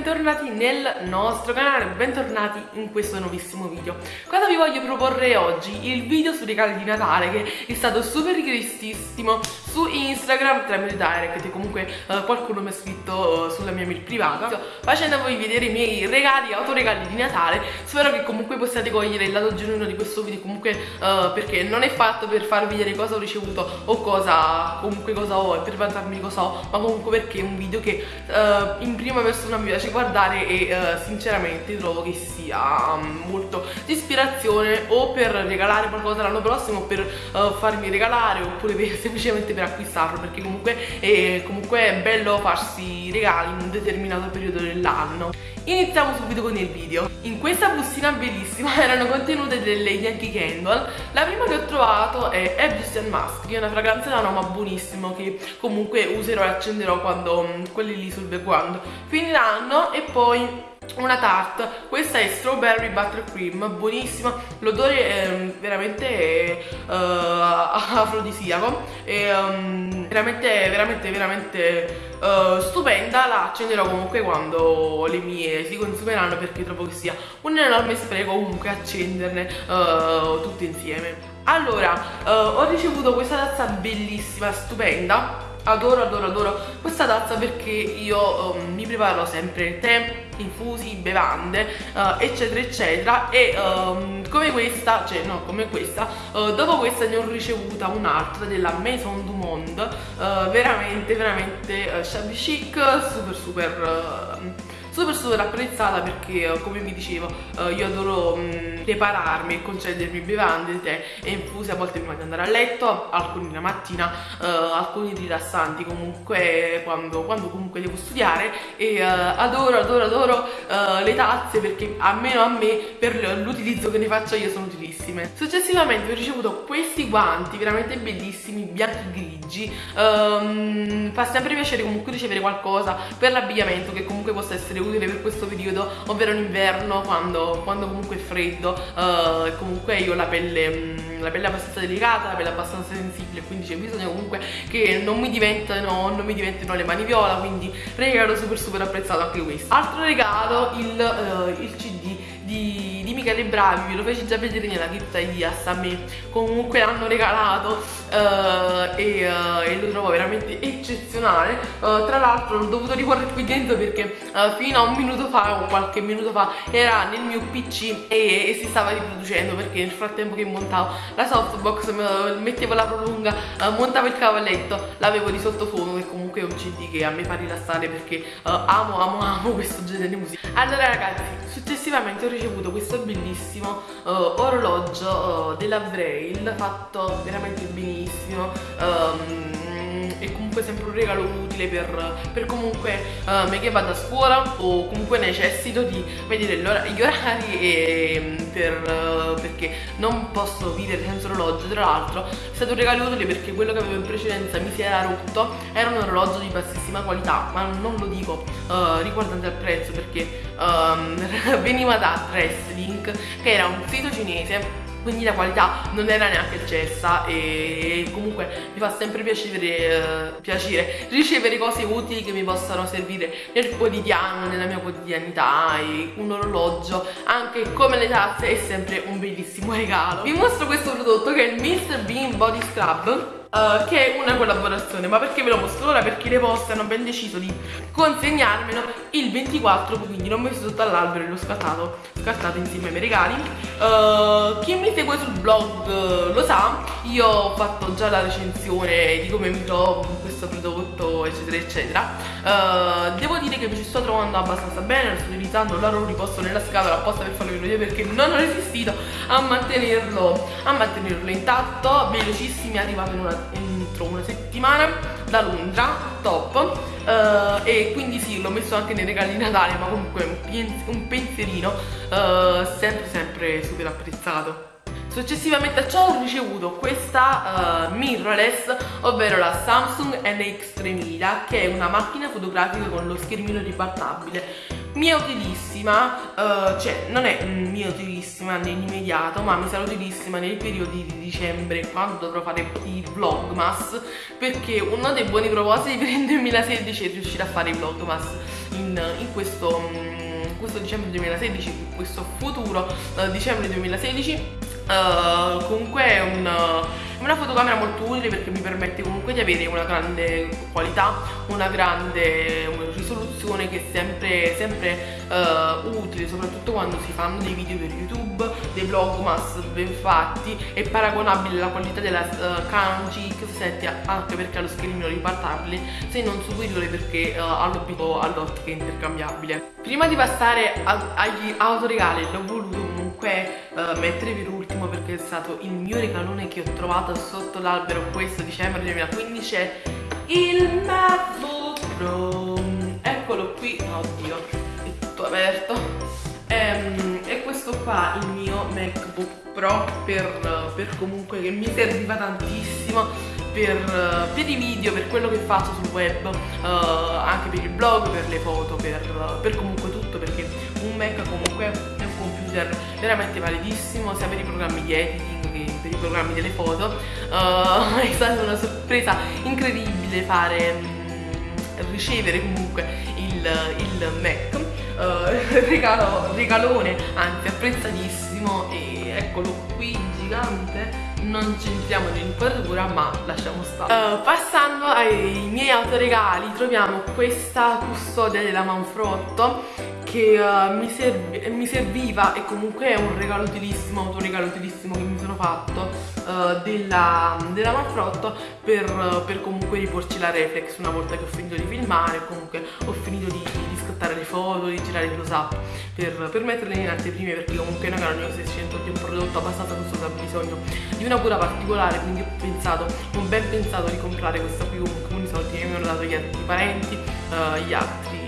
bentornati nel nostro canale, bentornati in questo nuovissimo video Cosa vi voglio proporre oggi? Il video sui regali di Natale che è stato super richiestissimo su Instagram tramite direct e comunque uh, qualcuno mi ha scritto uh, sulla mia mail privata. Facendovi vedere i miei regali, autoregali di Natale Spero che comunque possiate cogliere il lato genuino di questo video. Comunque uh, perché non è fatto per farvi vedere cosa ho ricevuto o cosa comunque cosa ho e per vantarmi cosa ho ma comunque perché è un video che in prima persona mi piace guardare e uh, sinceramente trovo che sia um, molto di ispirazione o per regalare qualcosa l'anno prossimo o per uh, farmi regalare oppure per, semplicemente per acquistarlo perché comunque è, comunque è bello farsi regali in un determinato periodo dell'anno. Iniziamo subito con il video. In questa bustina bellissima erano contenute delle Yankee Candle. La prima che ho trovato è Egyptian Mask Che è una fragranza da noma buonissimo Che comunque userò e accenderò quando mm, quelli lì sul background finiranno. E poi una tarte questa è strawberry buttercream buonissima. L'odore è veramente uh, afrodisiaco. E um, veramente veramente veramente uh, stupenda. La accenderò comunque quando le mie si consumeranno perché trovo che sia un enorme spreco comunque accenderne uh, tutte insieme. Allora ho ricevuto questa tazza bellissima stupenda adoro adoro adoro questa tazza perché io um, mi preparo sempre tè, infusi, bevande uh, eccetera eccetera e um, come questa, cioè no come questa uh, dopo questa ne ho ricevuta un'altra della Maison du Monde uh, veramente veramente shabby chic super super super super apprezzata perché eh, come vi dicevo eh, io adoro mh, mm, prepararmi e concedermi bevande, tè e infuse a volte prima di andare a letto, alcuni la mattina, eh, alcuni rilassanti comunque quando, quando, comunque devo studiare e adoro adoro adoro le tazze perché almeno a me per l'utilizzo che ne faccio io sono utilissime. Successivamente ho ricevuto questi guanti veramente bellissimi, bianchi grigi, um, fa sempre piacere comunque ricevere qualcosa per l'abbigliamento che comunque possa essere utile per questo periodo ovvero in inverno quando, quando comunque è freddo uh, e comunque io ho la pelle, mh, la pelle abbastanza delicata la pelle abbastanza sensibile quindi c'è bisogno comunque che non mi diventino, non mi diventino le mani viola quindi regalo super super apprezzato anche questo altro regalo il, uh, il cd di Michele Bravi, ve lo feci già vedere nella cripta di a me. Comunque l'hanno regalato uh, e, uh, e, lo trovo veramente eccezionale. Uh, tra l'altro l'ho dovuto riporre qui dentro perché fino a un minuto fa o qualche minuto fa era nel mio pc e, e si stava riproducendo perché nel frattempo che montavo la softbox mettevo la prolunga montavo il cavalletto l'avevo di sottofondo che comunque è un cd che a me fa rilassare perché amo amo amo questo genere di musica. Allora ragazzi successivamente ho ricevuto questo bellissimo uh, orologio uh, della Braille fatto veramente benissimo um, e comunque sempre un regalo utile per, per comunque uh, me che vado a scuola o comunque necessito di vedere gli orari e, per, uh, perché non posso vivere senza orologio. Tra l'altro è stato un regalo utile perché quello che avevo in precedenza mi si era rotto. Era un orologio di bassissima qualità ma non lo dico uh, riguardante al prezzo perché um, veniva da Dresslink che era un sito cinese quindi la qualità non era neanche eccessa e comunque mi fa sempre piacere, eh, piacere ricevere cose utili che mi possano servire nel quotidiano, nella mia quotidianità e un orologio anche come le tazze è sempre un bellissimo regalo vi mostro questo prodotto che è il Mr. Bean Body Scrub Uh, che è una collaborazione ma perché ve lo mostro? Ora perché le poste hanno ben deciso di consegnarmelo il 24 quindi l'ho messo sotto all'albero e l'ho scattato scattato insieme ai miei regali. Uh, chi mi segue sul blog uh, lo sa io ho fatto già la recensione di come mi trovo questo prodotto eccetera eccetera. Devo dire che mi ci sto trovando abbastanza bene lo sto utilizzando lo riposto nella scatola apposta per farlo vedere perché non ho resistito a mantenerlo a mantenerlo intatto. Velocissimi è arrivato in una entro una settimana da Londra, top. Uh, e quindi sì, l'ho messo anche nei regali di Natale ma comunque un, un pensierino uh, sempre sempre super apprezzato Successivamente a ciò ho ricevuto questa uh, mirrorless, ovvero la Samsung NX3000 che è una macchina fotografica con lo schermino ribaltabile. Mia utilissima, uh, cioè non è mia utilissima nell'immediato ma mi sarà utilissima nei periodi di dicembre quando dovrò fare i vlogmas perché uno dei buoni propositi per il 2016 è riuscire a fare i vlogmas in, in questo, um, questo dicembre 2016, in questo futuro uh, dicembre 2016 Uh, comunque è un, una fotocamera molto utile perché mi permette comunque di avere una grande qualità, una grande risoluzione che è sempre, sempre uh, utile, soprattutto quando si fanno dei video per YouTube, dei vlogmas ben fatti, è paragonabile la qualità della uh, Canon GX7 anche perché ha lo schermino ripartabile, se non superiore perché ha all'ottica intercambiabile. Prima di passare a, agli autoregali l'ho voluto comunque uh, per ultimo perché è stato il mio regalone che ho trovato sotto l'albero questo dicembre 2015 è il MacBook Pro. Eccolo qui, oddio è tutto aperto. Ehm, e questo qua il mio MacBook Pro per, per comunque che mi serviva tantissimo per, per, i video, per quello che faccio sul web, uh, anche per il blog, per le foto, per, per comunque tutto perché un Mac comunque è un computer veramente validissimo sia per i programmi di editing che per i programmi delle foto. Uh, è stata una sorpresa incredibile fare mm, ricevere comunque il, il Mac. Uh, regalo, regalone anzi apprezzatissimo e eccolo qui gigante. Non ci entriamo nell'inquadratura ma lasciamo stare. Uh, passando ai miei autoregali troviamo questa custodia della Manfrotto che uh, mi, serv mi, serviva e comunque è un regalo utilissimo, un regalo utilissimo che mi sono fatto uh, della, della Manfrotto per, per, comunque riporci la reflex una volta che ho finito di filmare, comunque ho finito di, di scattare le foto, di girare il close up per, per metterle in anteprime perché comunque è una Canon 600 è un prodotto abbastanza costoso ha bisogno di una cura particolare quindi ho pensato, ho ben pensato di comprare questa qui comunque con i soldi che mi hanno dato gli altri parenti, uh, gli altri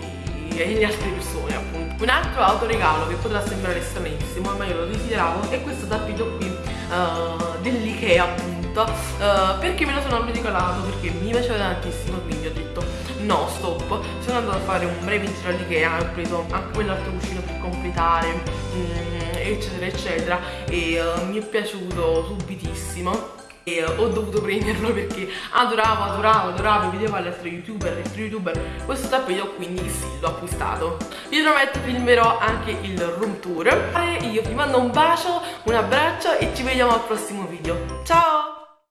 e le altre persone appunto. Un altro autoregalo che potrà sembrare stranissimo ma io lo desideravo è questo tappeto qui uh, dell'Ikea appunto. Uh, perché me lo sono regalato perché mi piaceva tantissimo quindi ho detto no stop. Sono andata a fare un breve giro all'Ikea ho preso anche quell'altro cuscino per completare mm, eccetera eccetera e uh, mi è piaciuto subitissimo e ho dovuto prenderlo perché adoravo, adoravo, adoravo, vedevo gli altri youtuber, gli altri youtuber. Questo tappeto quindi sì, l'ho acquistato. Vi prometto filmerò anche il room tour. Io vi mando un bacio, un abbraccio e ci vediamo al prossimo video. Ciao